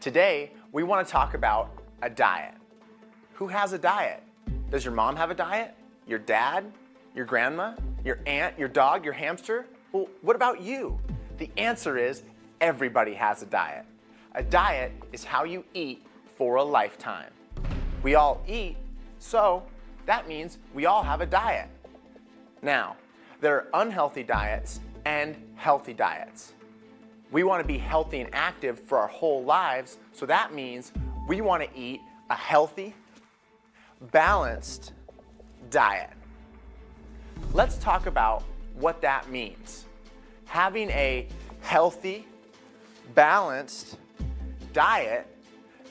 Today, we want to talk about a diet. Who has a diet? Does your mom have a diet? Your dad? Your grandma? Your aunt? Your dog? Your hamster? Well, what about you? The answer is everybody has a diet. A diet is how you eat for a lifetime. We all eat, so that means we all have a diet. Now, there are unhealthy diets and healthy diets. We want to be healthy and active for our whole lives, so that means we want to eat a healthy, balanced diet. Let's talk about what that means. Having a healthy, balanced diet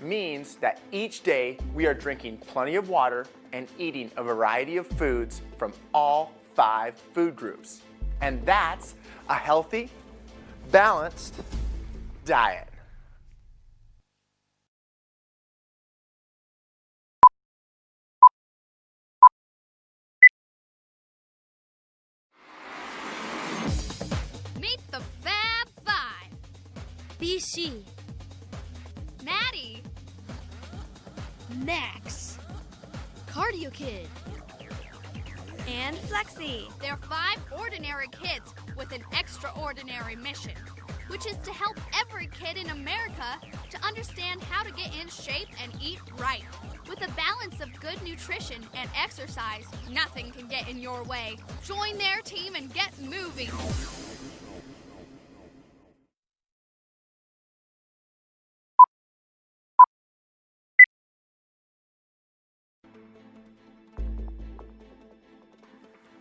means that each day we are drinking plenty of water and eating a variety of foods from all five food groups. And that's a healthy, balanced diet. Meet the Fab Five. BC, Maddie, Max, Cardio Kid. and Flexi. They're five ordinary kids with an extraordinary mission, which is to help every kid in America to understand how to get in shape and eat right. With a balance of good nutrition and exercise, nothing can get in your way. Join their team and get moving.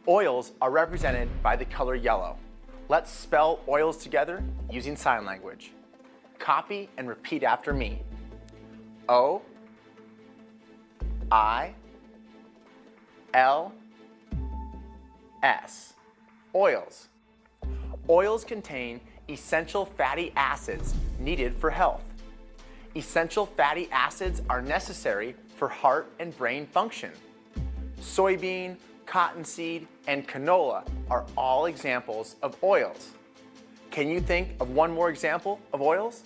Oils are represented by the color yellow. Let's spell oils together using sign language. Copy and repeat after me. O I L S. Oils. Oils contain essential fatty acids needed for health. Essential fatty acids are necessary for heart and brain function. Soybean, cottonseed, and canola are all examples of oils. Can you think of one more example of oils?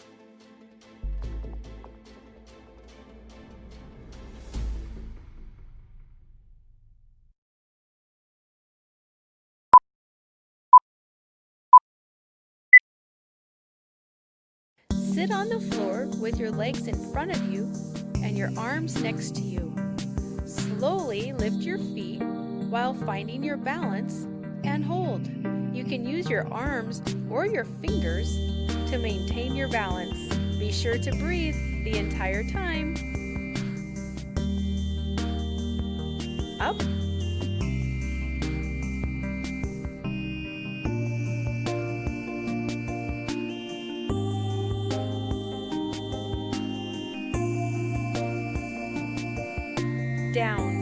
Sit on the floor with your legs in front of you and your arms next to you. Slowly lift your feet while finding your balance and hold. You can use your arms or your fingers to maintain your balance. Be sure to breathe the entire time. Up down,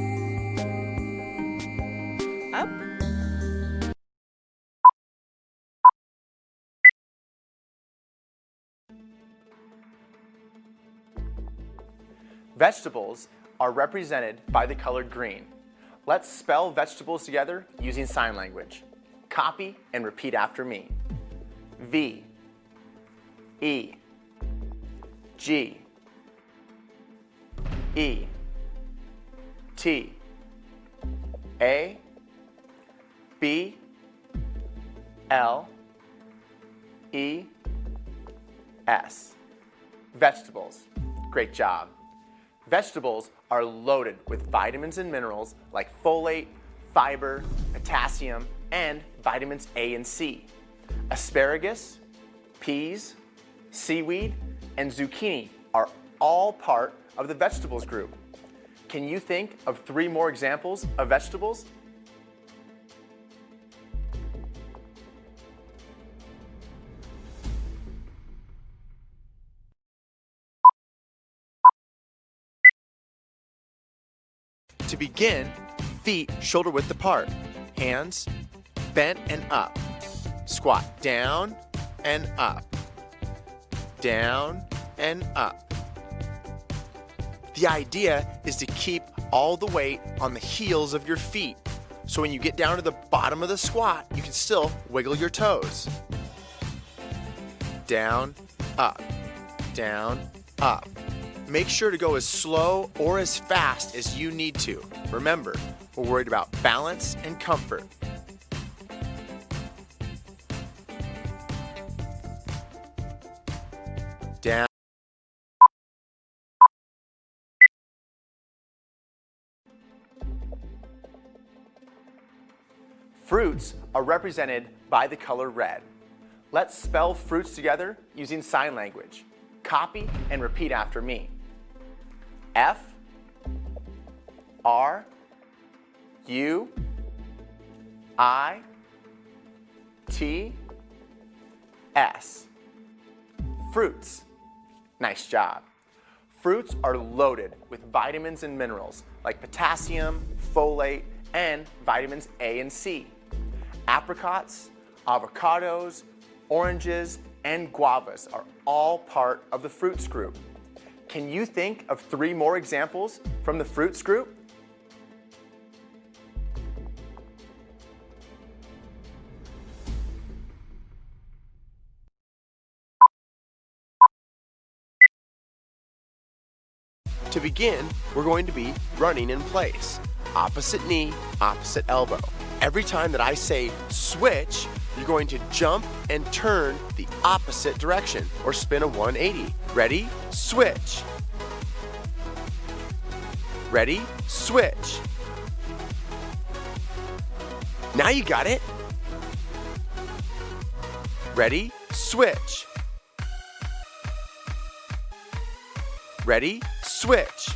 Vegetables are represented by the color green. Let's spell vegetables together using sign language. Copy and repeat after me. V E G E T A B L E S. Vegetables. Great job. Vegetables are loaded with vitamins and minerals like folate, fiber, potassium, and vitamins A and C. Asparagus, peas, seaweed, and zucchini are all part of the vegetables group. Can you think of three more examples of vegetables? To begin, feet shoulder width apart, hands bent and up. Squat down and up, down and up. The idea is to keep all the weight on the heels of your feet. So when you get down to the bottom of the squat, you can still wiggle your toes. Down, up, down, up. Make sure to go as slow or as fast as you need to. Remember, we're worried about balance and comfort. Down. Fruits are represented by the color red. Let's spell fruits together using sign language. Copy and repeat after me. F R U I T S. Fruits. Nice job. Fruits are loaded with vitamins and minerals like potassium, folate, and vitamins A and C. Apricots, avocados, oranges, and guavas are all part of the fruits group. Can you think of three more examples from the fruits group? To begin, we're going to be running in place. Opposite knee, opposite elbow. Every time that I say switch, you're going to jump and turn the opposite direction or spin a 180. Ready? Switch. Ready? Switch. Now you got it. Ready? Switch. Ready? Switch.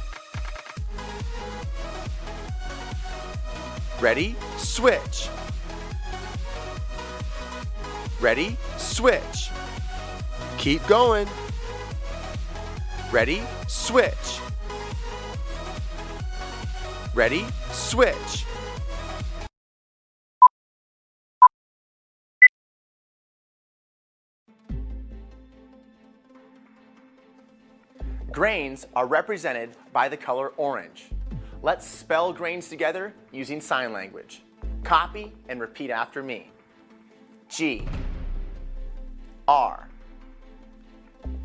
Ready? Switch. Ready? Switch. Keep going. Ready? Switch. Ready? Switch. Grains are represented by the color orange. Let's spell grains together using sign language. Copy and repeat after me. G R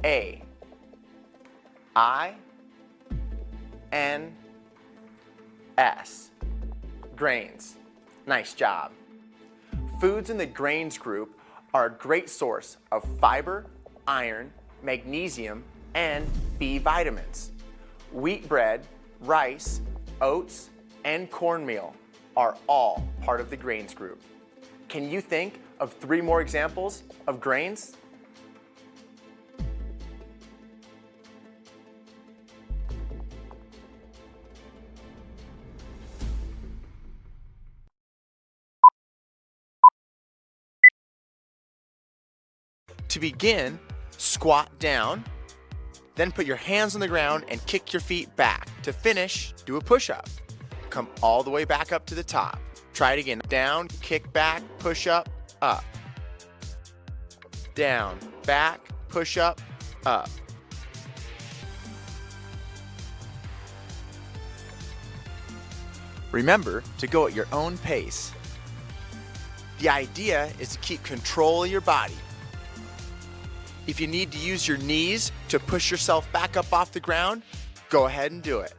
A I N S. Grains. Nice job. Foods in the grains group are a great source of fiber, iron, magnesium, and B vitamins. Wheat bread, rice, oats, and cornmeal are all part of the grains group. Can you think of three more examples of grains? To begin, squat down, then put your hands on the ground and kick your feet back. To finish, do a push-up. Come all the way back up to the top. Try it again. Down, kick back, push up, up. Down, back, push up, up. Remember to go at your own pace. The idea is to keep control of your body. If you need to use your knees to push yourself back up off the ground, go ahead and do it.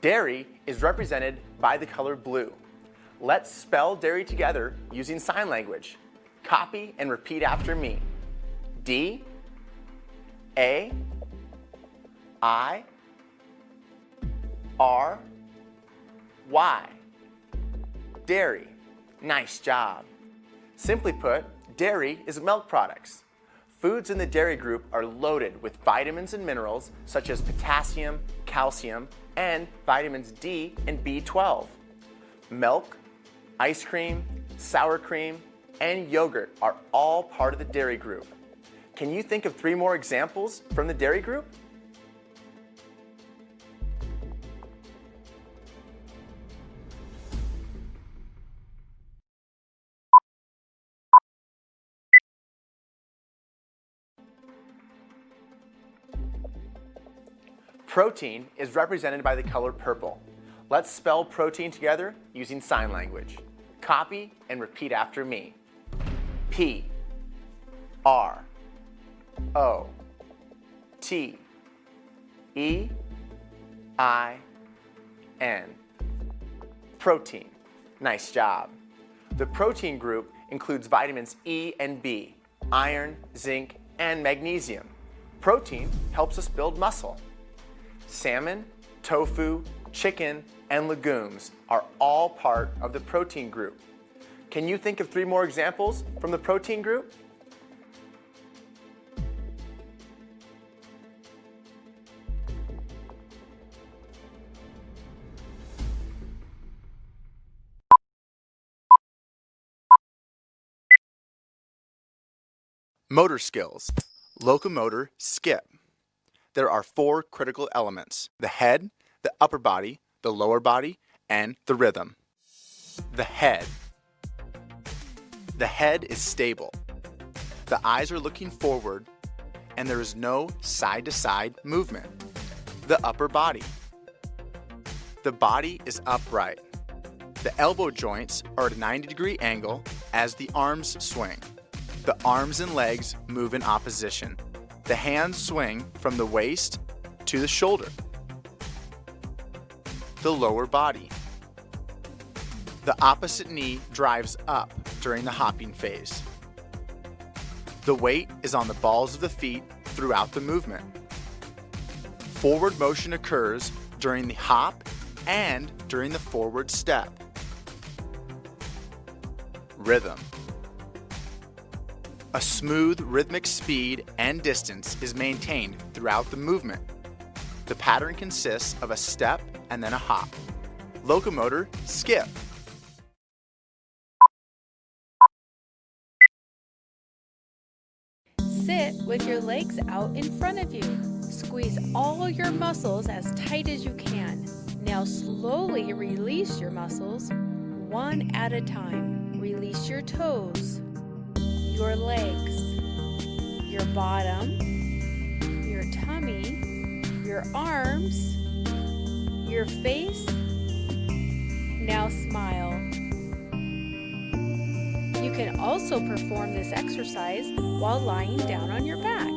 Dairy is represented by the color blue. Let's spell dairy together using sign language. Copy and repeat after me. D A I R Y. Dairy. Nice job. Simply put, dairy is milk products. Foods in the dairy group are loaded with vitamins and minerals such as potassium, calcium, and vitamins D and B12. Milk, ice cream, sour cream, and yogurt are all part of the dairy group. Can you think of three more examples from the dairy group? Protein is represented by the color purple. Let's spell protein together using sign language. Copy and repeat after me. P R O T E I N. Protein. Nice job. The protein group includes vitamins E and B, iron, zinc, and magnesium. Protein helps us build muscle. Salmon, tofu, chicken, and legumes are all part of the protein group. Can you think of three more examples from the protein group? Motor skills. Locomotor skip. There are four critical elements. The head, the upper body, the lower body, and the rhythm. The head. The head is stable. The eyes are looking forward and there is no side-to-side movement. The upper body. The body is upright. The elbow joints are at a 90 degree angle as the arms swing. The arms and legs move in opposition. The hands swing from the waist to the shoulder. The lower body. The opposite knee drives up during the hopping phase. The weight is on the balls of the feet throughout the movement. Forward motion occurs during the hop and during the forward step. Rhythm. A smooth rhythmic speed and distance is maintained throughout the movement. The pattern consists of a step and then a hop. Locomotor skip. Sit with your legs out in front of you. Squeeze all your muscles as tight as you can. Now slowly release your muscles one at a time. Release your toes, your legs, your bottom, your tummy, your arms, your face. Now smile. You can also perform this exercise while lying down on your back.